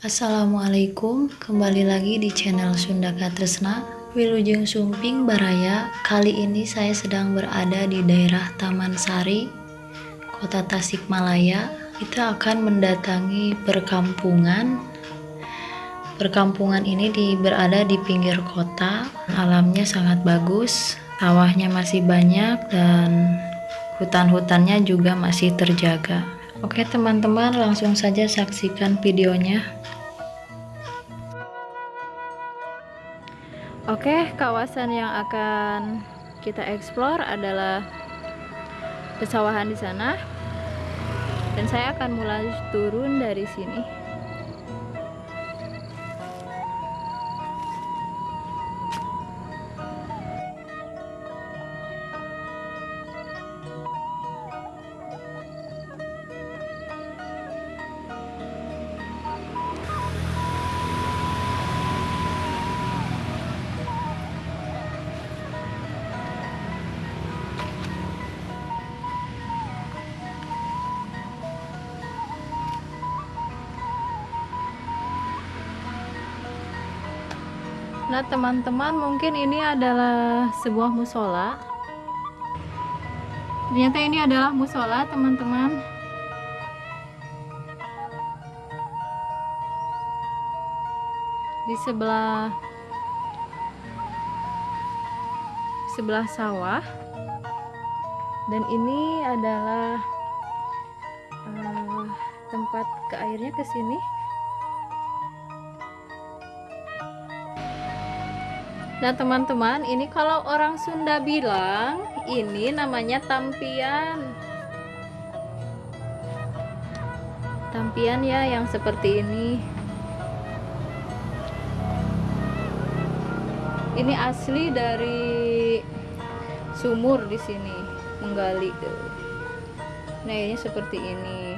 Assalamualaikum, kembali lagi di channel Sunda Katresna Wilujeng Sumping Baraya. Kali ini saya sedang berada di daerah Taman Sari Kota Tasikmalaya. Kita akan mendatangi perkampungan. Perkampungan ini di, berada di pinggir kota. Alamnya sangat bagus Sawahnya masih banyak dan hutan-hutannya juga masih terjaga. Oke teman-teman langsung saja saksikan videonya Oke kawasan yang akan kita explore adalah pesawahan di sana. Dan saya akan mulai turun dari sini Nah teman-teman mungkin ini adalah sebuah musola. Ternyata ini adalah musola teman-teman. Di sebelah Sebelah sawah. Dan ini adalah uh, Tempat ke airnya ke sini Nah teman-teman ini kalau orang Sunda bilang ini namanya tampian. Tampian ya yang seperti ini. Ini asli dari sumur di sini menggali. Nah ini seperti ini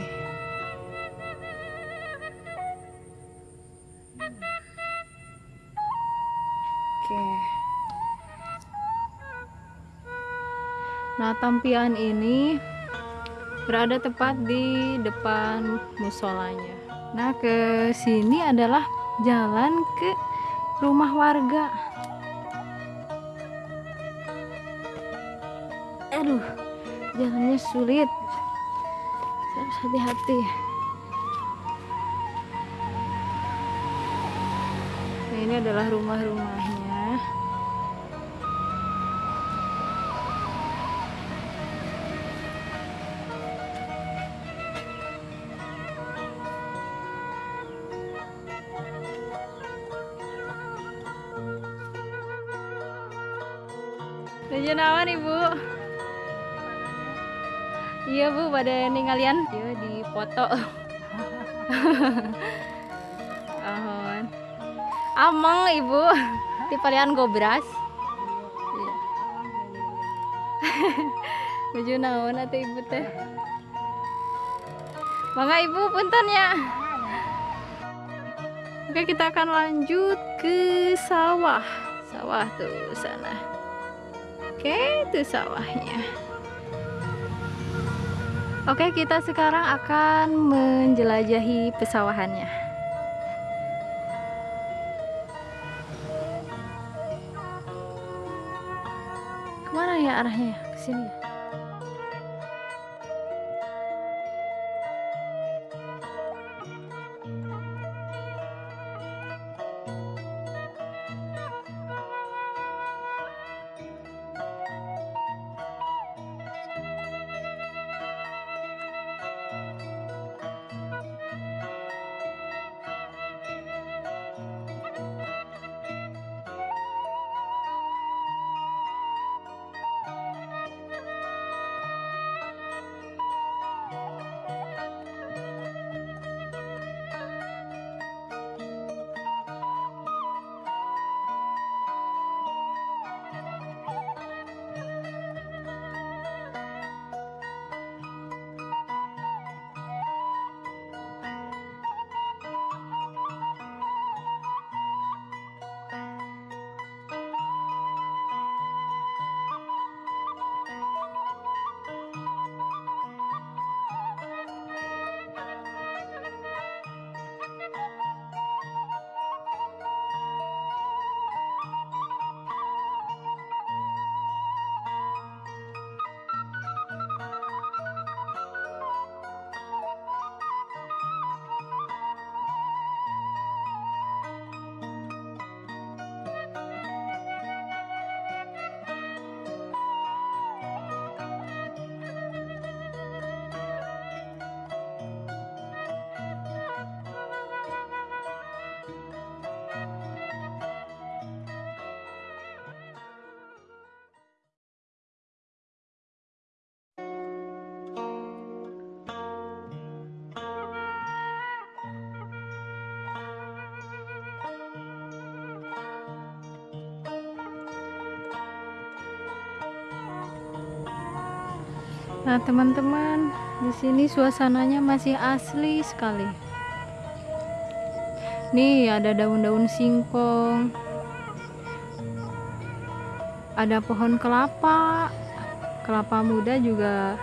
Nah, tampian ini berada tepat di depan musolanya. Nah, ke sini adalah jalan ke rumah warga. Aduh, jalannya sulit. harus hati-hati. Nah, ini adalah rumah-rumahnya. Tujuh nawan ibu Iya bu pada ninggalian Iya di foto. Ahon Amang ibu. Di palian gobras. Iya. Tujuh nawan atau ibu teh? Bangga ibu punten ya. Oke kita akan lanjut ke sawah. Sawah tuh sana. Oke, itu sawahnya. Oke, kita sekarang akan menjelajahi pesawahannya. Ke mana ya arahnya? Ke sini ya? Nah, teman-teman, di sini suasananya masih asli sekali. Nih, ada daun-daun singkong. Ada pohon kelapa. Kelapa muda juga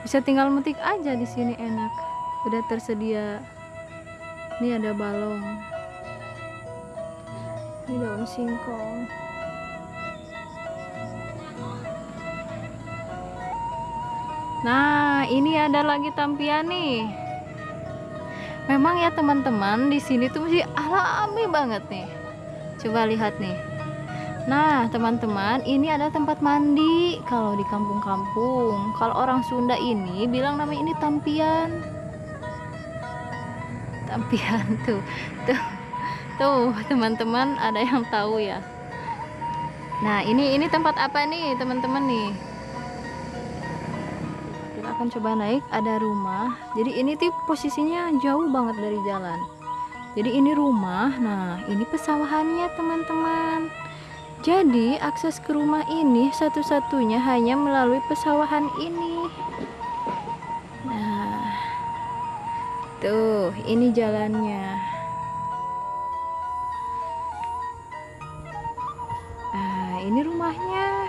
bisa tinggal metik aja di sini enak. Udah tersedia. Ini ada balong. Ini daun singkong. Nah, ini ada lagi tampian nih. Memang ya teman-teman, di sini tuh masih alami banget nih. Coba lihat nih. Nah, teman-teman, ini ada tempat mandi kalau di kampung-kampung. Kalau orang Sunda ini bilang namanya ini tampian. Tampian tuh. Tuh. Tuh, teman-teman, ada yang tahu ya. Nah, ini ini tempat apa nih, teman-teman nih? Akan coba naik ada rumah. Jadi ini tuh posisinya jauh banget dari jalan. Jadi ini rumah nah ini pesawahannya teman-teman. Jadi akses ke rumah ini satu-satunya hanya melalui pesawahan ini. Nah tuh ini jalannya. Nah ini rumahnya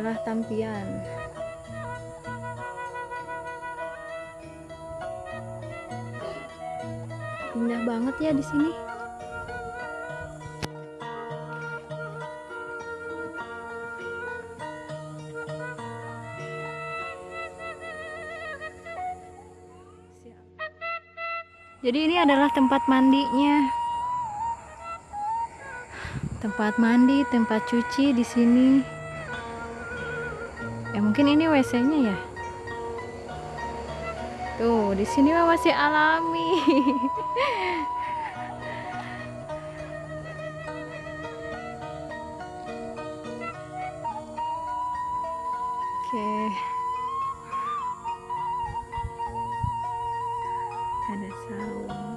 adalah tampian. Indah banget ya di sini. Jadi ini adalah tempat mandinya tempat mandi, tempat cuci di sini. Mungkin ini WC-nya ya. Tuh, di sini mah masih alami. Oke. Okay. Ada saung.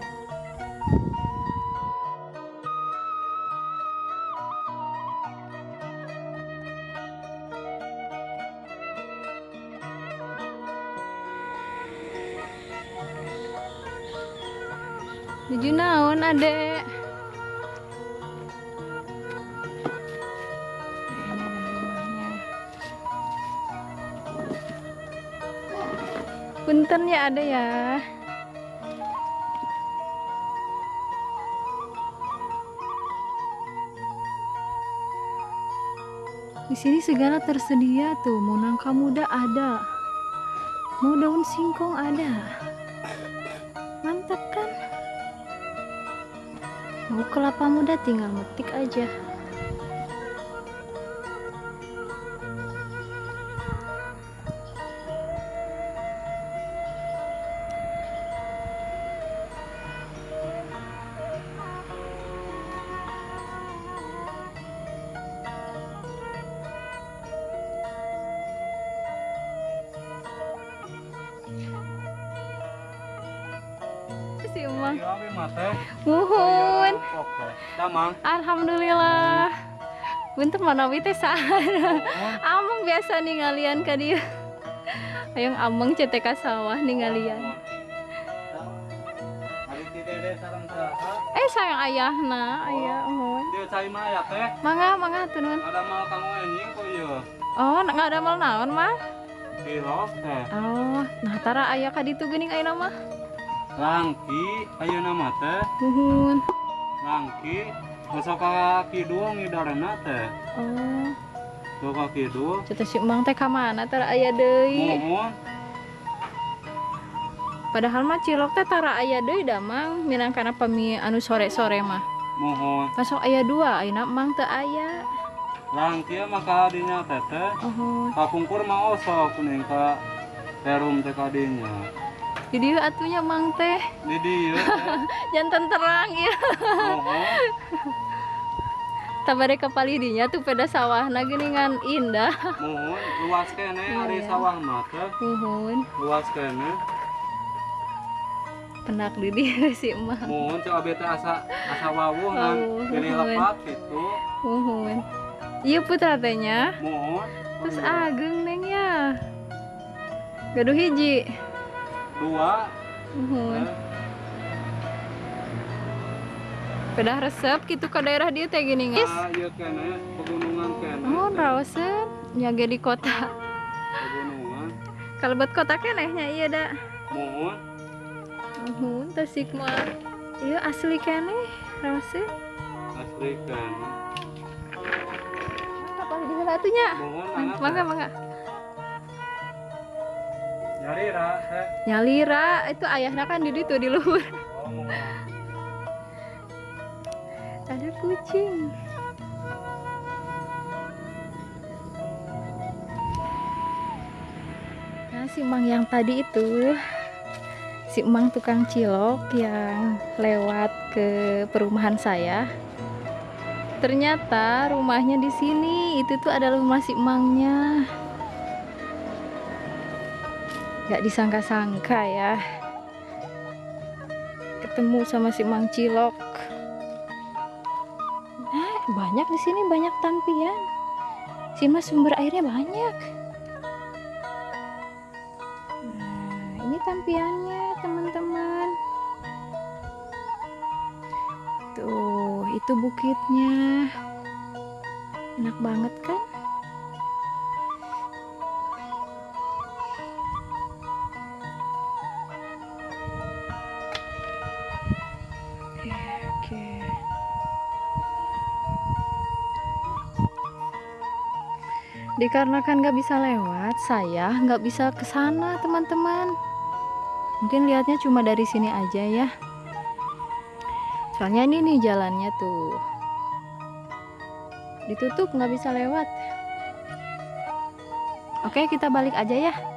Adek Punten ya ada ya. Di sini segala tersedia tuh, mau nangka muda ada, mau daun singkong ada. Kelapa muda tinggal metik aja. Si Umang. Muhun. Alhamdulillah. Bunter mana teh Amang biasa nih ngalian ka dia. Ayang amang cetek sawah nih ngalian. Eh sayang ayahna, ayah mohon. Dia cai mah ya teh. Mangga, mangga tunun. Ada mal kamu anjing kok iya. Oh, nggak ada mal naon mah? Teh. Oh, nah tara ayah kaditu geuning ayeuna mah. Langki ayo nama teh? Muhun Langki Masa kaki dua ngidarana teh? Oh. Tuh kaki dua Cita si emang teh kamana tara ayah deh Muhun Padahal mah cilok teh tara ayah deh damang Minang karena pemi anu sore-sore mah. Muhun Masuk ayah dua ayah emang teh ayah Langki maka adinya teh teh? Muhun Kakungkur mah osok nih ka Terum teh kadinya dinya. di dieu atunya mang teh Di dieu teh. jantan terang ya. Mohon. Tabare kepali dinya tuh pada sawahna geuningan indah. Mohon luas kene Iya. sawah mah teh. Muhun. Luas kene. pendak di dia si emang mohon coba beta asa asa wawuh ngan mohon. lepat gitu Uhun. Iya putra tehnya. mohon Terus ageng neng ya. Gaduh hiji. Dua Uhun. eh, Pedah resep gitu ke daerah dia teh gini guys. ah iya kene pegunungan kene Oh, rawasen nyaga di kota. pegunungan Kalau buat kota kenehnya iya dah. mohon Uhun, tasik mah. Iya asli keneh rawasen. asli kene Apa sana atunya? mohon Mangga mangga. Nyari ra teh Nyalira itu ayahnya kan di situ di luhur. oh mohon Ada kucing. Nah, si Mang yang tadi itu si Mang tukang cilok yang lewat ke perumahan saya. Ternyata rumahnya di sini itu tuh adalah rumah si Mangnya. Gak disangka-sangka ya. Ketemu sama si Mang Cilok. Nah, banyak di sini banyak tampian. Sini mah sumber airnya banyak. Nah, ini tampiannya teman-teman. Tuh, itu bukitnya. Enak banget kan? Dikarenakan nggak bisa lewat, saya nggak bisa ke sana, teman-teman. Mungkin lihatnya cuma dari sini aja ya. Soalnya ini nih jalannya tuh. Ditutup nggak bisa lewat. Oke, kita balik aja ya.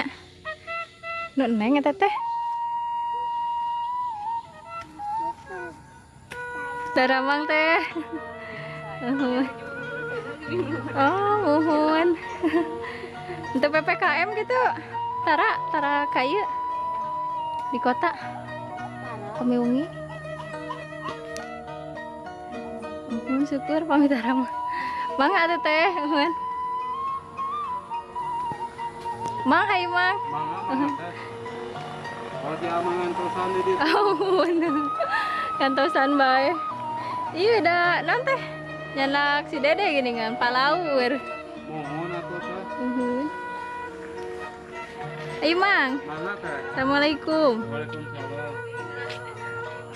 Nyak, meng nanya. Nu neng eta teh. Daramang teh. Oh, mohon. Untuk PPKM gitu. Tara, tara kayu di kota. Kamiungi. Mohon syukur pamit arama. Mangga atuh teh, mohon. Mang, hai Mang. mangga mangga teh kalau terusan di ditu Ampun. Kantosan bae. Iya udah nanti nyanak si Dede gini kan palaur. mohon atuh teh Uhun. Ayo Mang. teh Assalamualaikum. Waalaikumsalam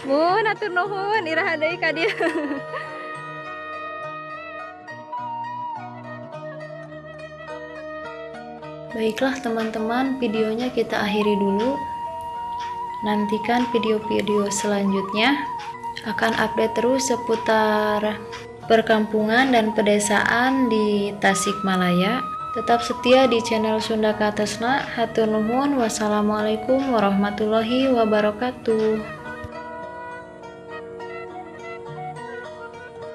Mun atur nuhun iraha deui ka dieu. Baiklah teman-teman, videonya kita akhiri dulu. Nantikan video-video selanjutnya. Akan update terus seputar perkampungan dan pedesaan di Tasikmalaya. Tetap setia di channel Sunda Katesna. Hatur nuhun. Wassalamualaikum warahmatullahi wabarakatuh.